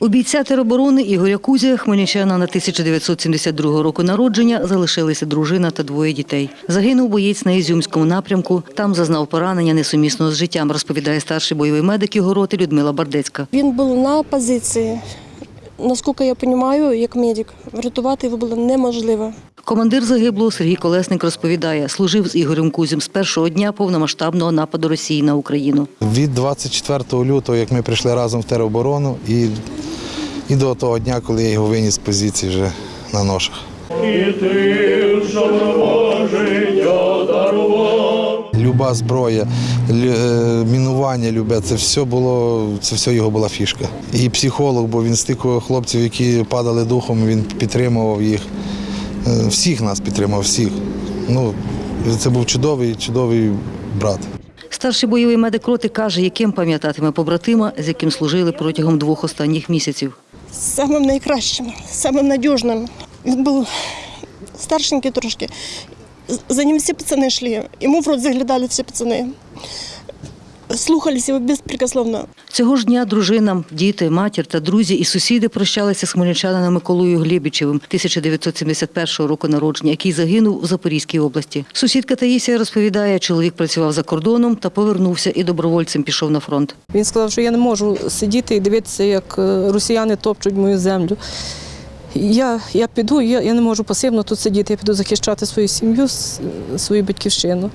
У бійця тероборони Ігоря Кузя, хмельничана на 1972 року народження, залишилися дружина та двоє дітей. Загинув боєць на Ізюмському напрямку. Там зазнав поранення несумісного з життям, розповідає старший бойовий медик його роти Людмила Бардецька. Він був на позиції. Наскільки я розумію, як медик, врятувати його було неможливо. Командир загиблого Сергій Колесник розповідає, служив з Ігорем Кузем з першого дня повномасштабного нападу Росії на Україну. Від 24 лютого, як ми прийшли разом в тероборону, і, і до того дня, коли я його виніс з позиції вже на ношах. Люба зброя, е, мінування любе, це все було, це все його була фішка. І психолог, бо він стикував хлопців, які падали духом, він підтримував їх. Е, Всіх нас підтримав, всіх. Ну, це був чудовий, чудовий брат. Старший бойовий медик роти каже, яким пам'ятатиме побратима, з яким служили протягом двох останніх місяців. Самим найкращим, самим надіжним. Він був старшенький трошки. За ним всі пацани йшли. Йому в рот заглядали всі пацани. Слухались його безпрекословно. Цього ж дня дружинам, діти, матір та друзі і сусіди прощалися з хмельничанином Миколою Глібічевим 1971 року народження, який загинув у Запорізькій області. Сусідка Таїсія розповідає, чоловік працював за кордоном та повернувся і добровольцем пішов на фронт. Він сказав, що я не можу сидіти і дивитися, як е, росіяни топчуть мою землю. Я, я піду, я, я не можу пасивно тут сидіти, я піду захищати свою сім'ю, свою батьківщину.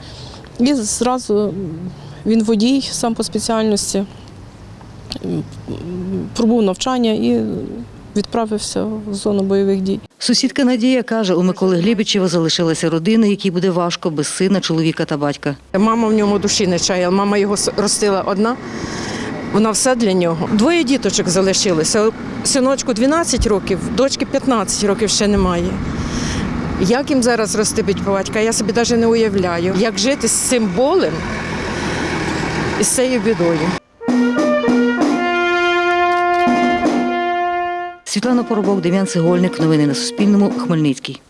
І зразу він водій сам по спеціальності, пробув навчання і відправився в зону бойових дій. Сусідка Надія каже, у Миколи Глібічева залишилася родина, якій буде важко без сина, чоловіка та батька. Мама в ньому душі не чаяла. Мама його ростила одна. Вона все для нього. Двоє діточок залишилося. Синочку 12 років, дочки 15 років ще немає. Як їм зараз рости батька, я собі навіть не уявляю. Як жити з цим болем і з цією бідою. Світлана Поробок, Дем'ян Цегольник. Новини на Суспільному. Хмельницький.